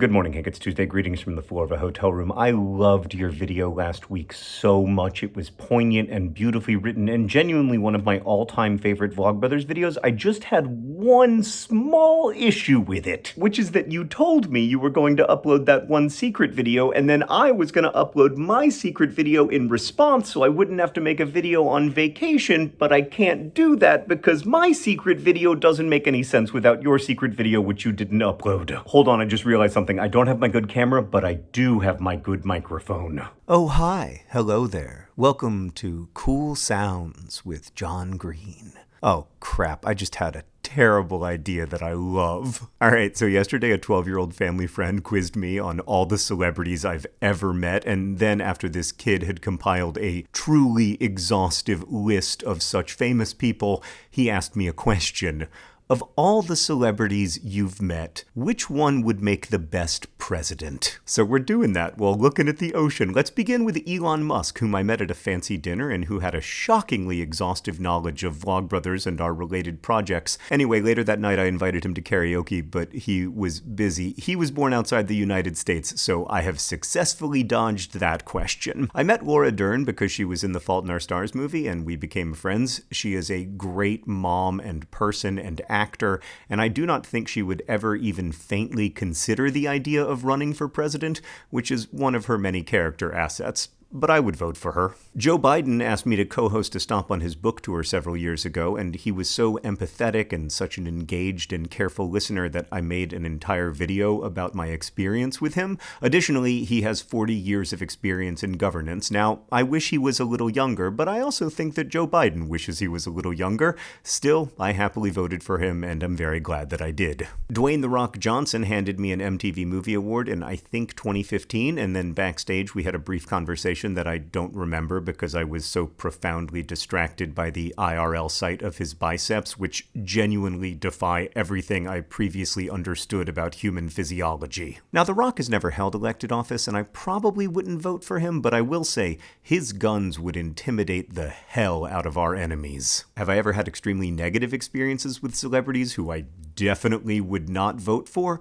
Good morning, Hank. It's Tuesday. Greetings from the floor of a hotel room. I loved your video last week so much. It was poignant and beautifully written and genuinely one of my all-time favorite Vlogbrothers videos. I just had one small issue with it, which is that you told me you were going to upload that one secret video and then I was going to upload my secret video in response so I wouldn't have to make a video on vacation, but I can't do that because my secret video doesn't make any sense without your secret video which you didn't upload. Hold on, I just realized something something. I don't have my good camera, but I do have my good microphone. Oh, hi. Hello there. Welcome to Cool Sounds with John Green. Oh, crap. I just had a terrible idea that I love. All right, so yesterday a 12 year old family friend quizzed me on all the celebrities I've ever met, and then after this kid had compiled a truly exhaustive list of such famous people, he asked me a question. Of all the celebrities you've met, which one would make the best president? So we're doing that while looking at the ocean. Let's begin with Elon Musk, whom I met at a fancy dinner and who had a shockingly exhaustive knowledge of Vlogbrothers and our related projects. Anyway, later that night I invited him to karaoke, but he was busy. He was born outside the United States, so I have successfully dodged that question. I met Laura Dern because she was in the Fault in Our Stars movie and we became friends. She is a great mom and person and actor and I do not think she would ever even faintly consider the idea of running for president, which is one of her many character assets but I would vote for her. Joe Biden asked me to co host a stop on his book tour several years ago, and he was so empathetic and such an engaged and careful listener that I made an entire video about my experience with him. Additionally, he has 40 years of experience in governance. Now, I wish he was a little younger, but I also think that Joe Biden wishes he was a little younger. Still, I happily voted for him, and I'm very glad that I did. Dwayne The Rock Johnson handed me an MTV Movie Award in, I think, 2015, and then backstage we had a brief conversation conversation that I don't remember because I was so profoundly distracted by the IRL sight of his biceps, which genuinely defy everything I previously understood about human physiology. Now, The Rock has never held elected office, and I probably wouldn't vote for him, but I will say his guns would intimidate the hell out of our enemies. Have I ever had extremely negative experiences with celebrities who I definitely would not vote for?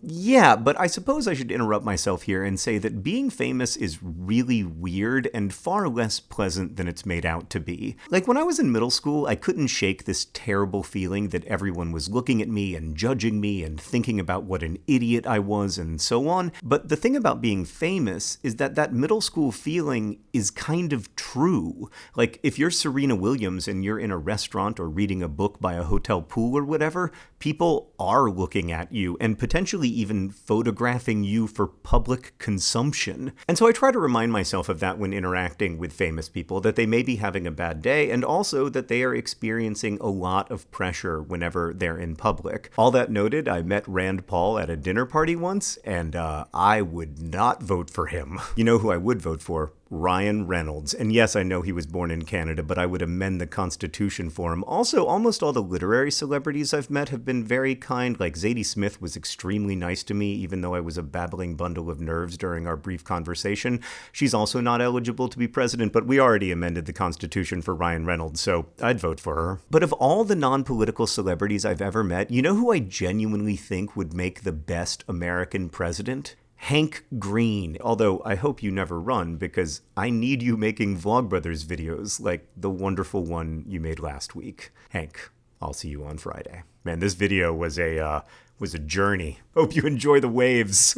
Yeah, but I suppose I should interrupt myself here and say that being famous is really weird and far less pleasant than it's made out to be. Like when I was in middle school, I couldn't shake this terrible feeling that everyone was looking at me and judging me and thinking about what an idiot I was and so on. But the thing about being famous is that that middle school feeling is kind of true. Like if you're Serena Williams and you're in a restaurant or reading a book by a hotel pool or whatever, people are looking at you and potentially even photographing you for public consumption. And so I try to remind myself of that when interacting with famous people, that they may be having a bad day, and also that they are experiencing a lot of pressure whenever they're in public. All that noted, I met Rand Paul at a dinner party once, and uh, I would not vote for him. You know who I would vote for? Ryan Reynolds. And yes, I know he was born in Canada, but I would amend the Constitution for him. Also, almost all the literary celebrities I've met have been very kind. Like Zadie Smith was extremely nice to me, even though I was a babbling bundle of nerves during our brief conversation. She's also not eligible to be president, but we already amended the Constitution for Ryan Reynolds, so I'd vote for her. But of all the non political celebrities I've ever met, you know who I genuinely think would make the best American president? Hank Green. Although I hope you never run because I need you making Vlogbrothers videos like the wonderful one you made last week. Hank, I'll see you on Friday. Man, this video was a uh, was a journey. Hope you enjoy the waves.